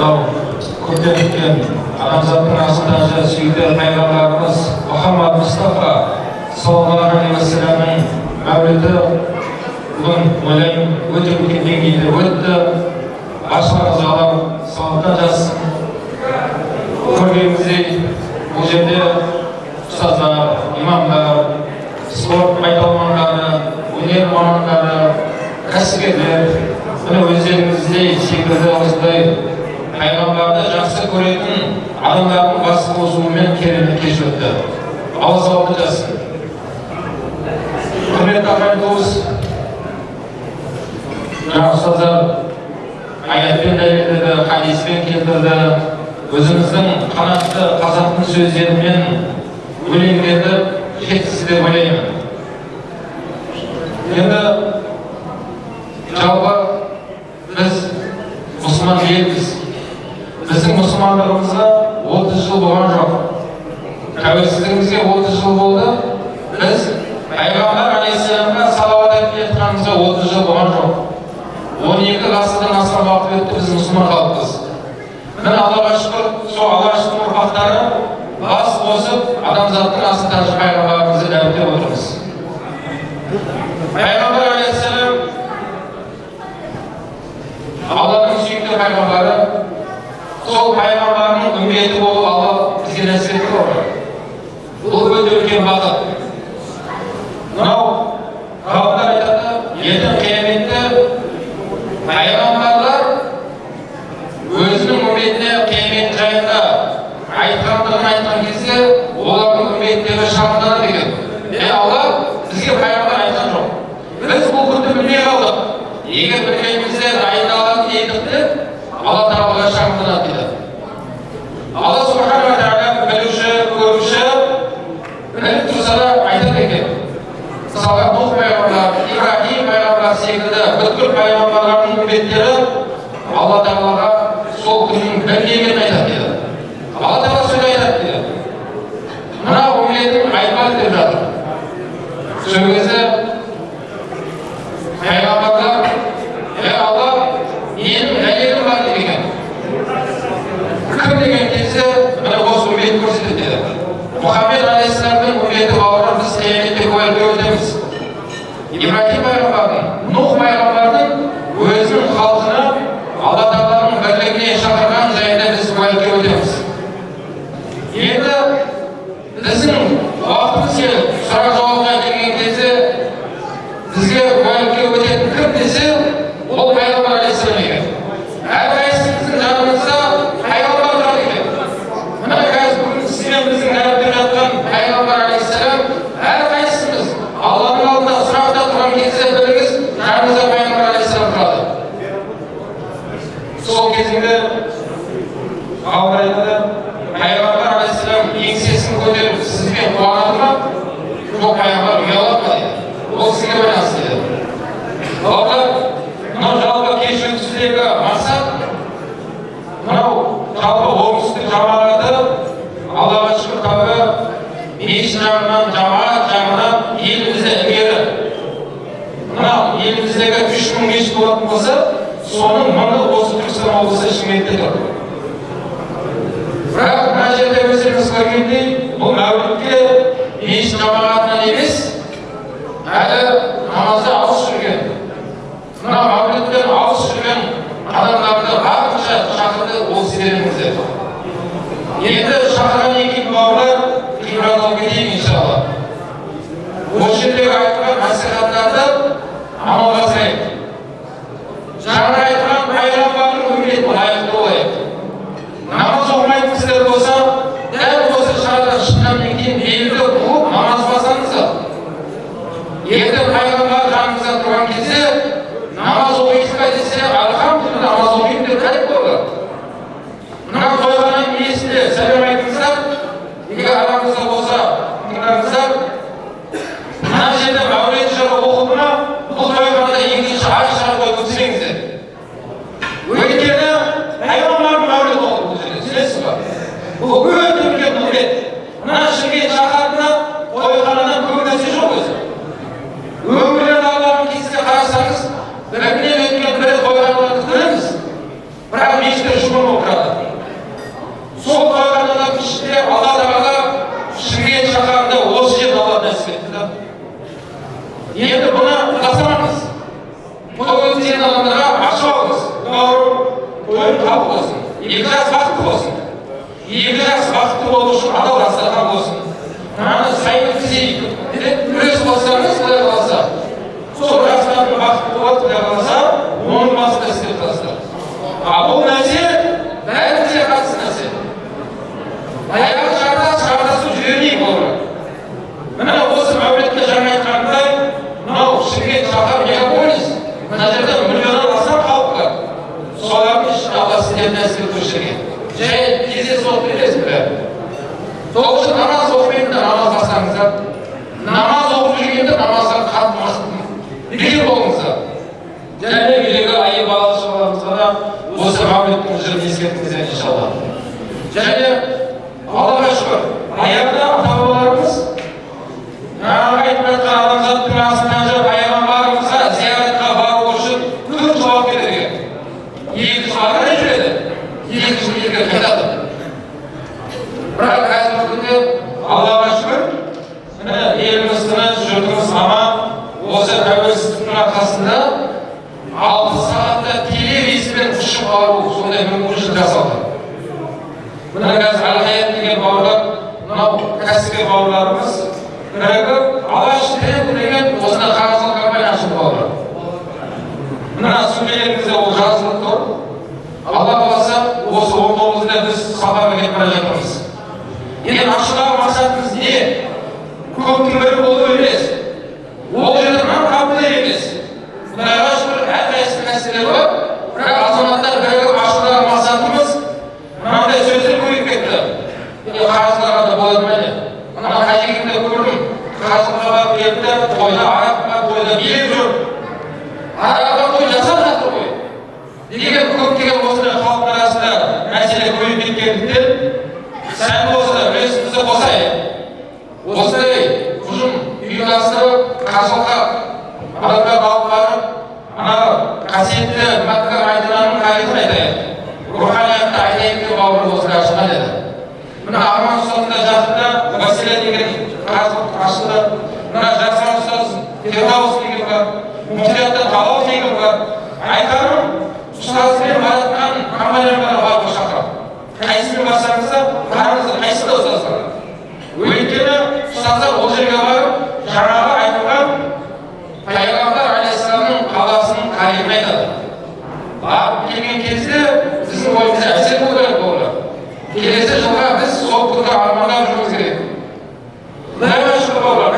мынау көптен күткен адамзаттың асыл тәжі сүйікті пайғамбарымыз мұхаммад мұстафа саллаллаху алейхи уассаламның мәуліді бүгін ойлаймын өте үлкен деңгейде өтті баршаларыңызға аллам сауаптан жазсын көргеніміздей бұл жерде ұстаздар имамдар спорт майталмандары өнер мамандары кәсіпкерлер міне өздеріңіздей секілді осындай көретін адамдардың бас қосуымен керемет кеш өтті алла сауапты жазсын құрметті ағайын туыс жаңа ұстаздар аятпен дәлелдеді хадиспен келтірді өзіміздің қанатты қазақтың сөздерімен өлеңдерді жеткізді деп ойлаймын енді жалпы біз мұсылман елміз біздің мұсылмандығымызға отыз жыл болған жоқ тәуелсіздігімізге отыз жыл болды біз пайғамбар алейхисаламға салауат айтып жатқанымызға отыз жыл болған жоқ он екі ғасырдан астам уақыт өтті біз мұсылман халықпыз міне аллаға шүкір сол алаштың ұрпақтары бас қосып адамзаттың асыл тәжі пайғамбарымызды дәріптеп отырмыз пайғамбар алейхисалам алланың сүйікті пайғамбары сол пайғамбарының үмбеті болып алла бізге нәсіп етті ғой бұл өте үлкен бақыт мынау ғалымдар айтады ертең қияметте пайғамбарлар өзінің үмбетіне қиямет жайында айтқандығын айтқан кезде олардың үмбеттері шағымданады екен е алла бізге пайғамбар айтқан жоқ біз бұл күнді білмей қалдық егер білгенімізде дайындалатын едік деп алла тағалаға шағымданады дейді алла субханала тағала білуші көруші біліп тұрса да айтады екен мысалға нұх пайғамбар ибраһим пайғамбар секілді бүткіл пайғамбарлардың үмбеттері алла тағалаға сол күннің білгенін айтады дейді алла тағала сөз айтады дейді мына үмбетім айтпады деп жатыр сол кезде пайғамбарлар е алла менің дәлелім бар екен кім деген кезде міне осы үмбет көрсетеді деді мұхаммед алейхисаламның үмбеті бауырым біз қияметте куәлікке өтеміз ибраһим пайғамбардың нұх пайғамбардың өзінің халқына алла тағаланың бірлігіне шақырған жайында біз куәлікке өтеміз енді біздің уақытымыз келіп сұрақ жауапқа келген кезде бізге куәлікке өтетін кім десе ол пайғамбар алейхисалам екен әрқайсымыздың жанымызда пайғамбар тұрады екен міне қазір бүгін сіз бен біздің дәріптеп жатқан пайғамбар алейхисалам әрқайсымыз алланың алдында сұрақта тұрған кезде біліңіз жанымызда пайғамбар алейхисалам тұрады сол кезінде ғалымдар айтады пайғамбар еңсесін көтеріп сізбен қуанады ма жоқ пайғамбар ұялады ма дейді ол сізге байланысты деді балалар мынау жалпы кеш өткізудегі мақсат мынау жалпы оңтүстік жамағаты аллаға шүкір тәуба мешіт жағынан жамағат жағынан елімізде ілгері мынау еліміздегі үш мың мешіт болатын болса соның мыңы осы түркістан облысы шымкентте тұр жерде өздеріңіз көргендей бұл мәулітке мешіт жамағатынан емес әлі намазда алыс жүрген мына мәуліттен алыс жүрген адамдарды барынша шақырды ол сіздеріңіздер енді шақырғаннан халық болсын екі жас бақытты болсын екі жас бақытты болу үшін адал отырып бересіз бәрі сол үшін намаз оқымайтындар намаз бастаңыздар намаз оқып жүргенде намазға қатты бекер болыңыздар және үйдегі әйел бала шағаларымызға да осы мәулеттің жырын ескерткіңіздер иншалла және аллаға шүкір аяғында ата бабаларымыз жаңағы айтып жатқан адамзаттың астынан жүріп пайғамбарымызға зияратқа бару үшін көп жауап берген екі жыл ары жүреді екі жыл елге қайтады бірақ қазіргі күнде аллаға шүкір міне еліміз тыныш жұртымыз аман осы тәуелсіздіктің арқасында алты сағатта теле рейспен ұшып бару мүмкіншілік жасалды мына қазір әлхаят деген бауырлар мынау кәсіпкер бауырларымыз бірігіп алаш тренд деген осындай қаржылық компания ашып бауырлар мына сөмкелеріңізде ол жазылып тұр алла қаласа осы он тоғызында біз сапарға кетіп бара жатырмыз енді ашудағы мақсатымыз не көптің бірі болу емес ол жерде нан қабылдау емес құдайға шүкір әрқайсысы мәселелер бар бірақ азаматтар бірігіп ашудағы мақсатымыз мынандай сөздер көбейіп кетті е не мына қажекеңде көрдім қарызға барып келді тойда араққа тойда билеп жүр араққа той жасап жатыр ғой деген көптеген осындай халықтың арасында мәселе көбейіп кеткендіктен сәл болса үлесімізді қосайық осындай ұжым ұйымдастырып қажылыққа адамдарды алып барып ана қасиетті мәкка мәдинаның тарихын айтайық руханиятты айтайық деп бауырымыз осылай ашқан еді мына арман да жақында василя деген қажылық ашылды мына жасар ұстаз фирдаус деген бар муфтияттан талау деген бар. Айтарым ұстазбен баратын компанияларға баруға шақырамын қайсысын барсаңыздар барыңыздар қайсысы да ұстаздар өйткені ұстаздар ол жерге барып жаңағы айтылған пайғамбар алейхисаламның қаласының тарихын айтады. Барып келген кезде біздің ойымызда әсер болу керек бауырлар келесі жылға біз сол күнді армандап жүруіміз керек құдайға шүкір бауырлар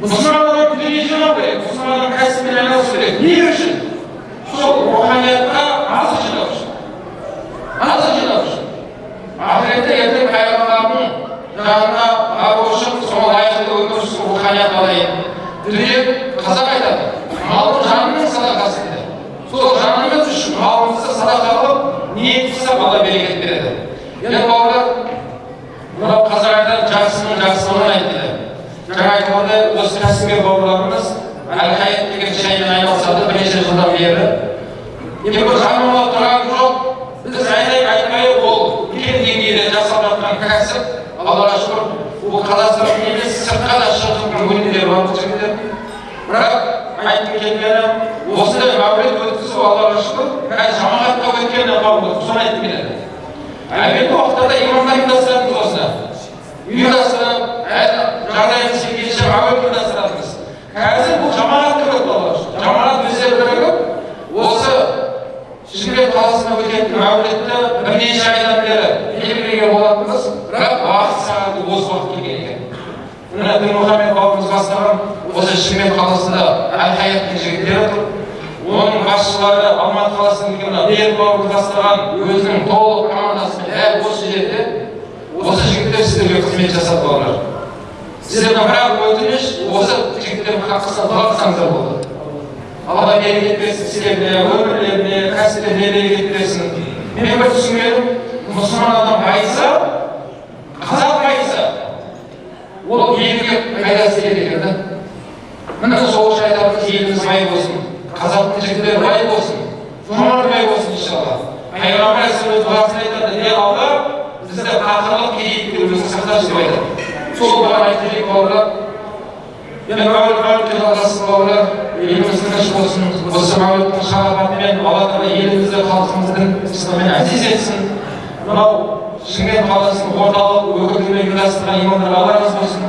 мұсылман адам дүние жинау керек мұсылман адам кәсіппен айналысу керек не үшін сол руханиятқа азық жинау үшін азық жинау үшін ақыретте ертең пайғамбардың жанына бару үшін сол лайықты өмір сүру руханият алайын дүние қазақ айтады малың жаныңның садақасы дейді сол жанымыз үшін малымызды садақа қылып ниет қылсақ алла берекет береді енді бауырлар мынау қазақ айтады жақсының жақсылығын айт дейді жаңа айтқандай осы кәсіпкер бауырларымыз әл деген шаймен айналысады бірнеше жылдан бері енді бір жаныма тұрған жоқ біз айтайық айтпайық ол үлкен деңгейде жасалып жатқан кәсіп аллаға шүкір бұл қазақстан емес сыртқа да шығып өнімдері бар бұл жігіттер бірақ айтқым келгені осындай мәулет өткізу аллаға шүкір қазір жамағатқа өткені бауырлар соны айтқым келеді әуелгі уақыттарда имамдар ұйымдастыратынбыз осыны ұйымдастырып жағдайымыз келгенше әуе ұйымдастырамыз қазір бұл жамағат керек балалар жамағат өздері бірігіп осы шымкент қаласында өтетін мәулітті бірнеше айдан бері белгілеген болатынбыз бірақ уақыт сағаты осы уақыт келген екен мына дінмұхаммед бауырымыз бастаған осы шымкент қаласында әл жігіттері тұр оның басшылары алматы қаласының мына берік бауырымыз бастаған өзінің толық командасымен дәл осы жерде осы жігіттер сіздерге қызмет жасады балалар ақ өтініш осы жігіттердің хаққысына дұға қылсаңыздар болады. Алла берекет берсін сіздеріне өмірлеріне кәсіптеріне берекет берсін мен бір түсінгенім мұсылман адам байыса қазақ байыса ол елге пайдасы тиеді екен да? Міне сол үшін айтамыз еліміз бай болсын қазақтың жігіттері бай болсын жомарт бай болсын иншалла. Пайғамбар өз дұғасында айтады ей алла бізді қақырлық кедейліктен сақташы деп айтады çok kaymetli kavra. Yenbel kalbi nasıl kavra. Elimizin aşk olsun. Bu semavetin şahabetinden Allah'ın ve elimizde Шымкент қаласының орталық өкілдігіне алла разы болсын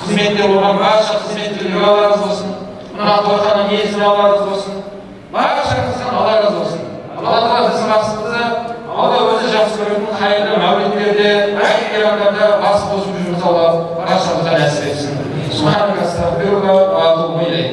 қызметтер болған барша қызметкерлер алла разы болсын мына алла разы болсын алла разы болсын алла тағала біздің алла өзі жақсы көретін қайырлы мәулеттерде әйгерімдарда бас болсын الصواب وأشهد أن لا سبحانك أستغفرك وأتوب إليك.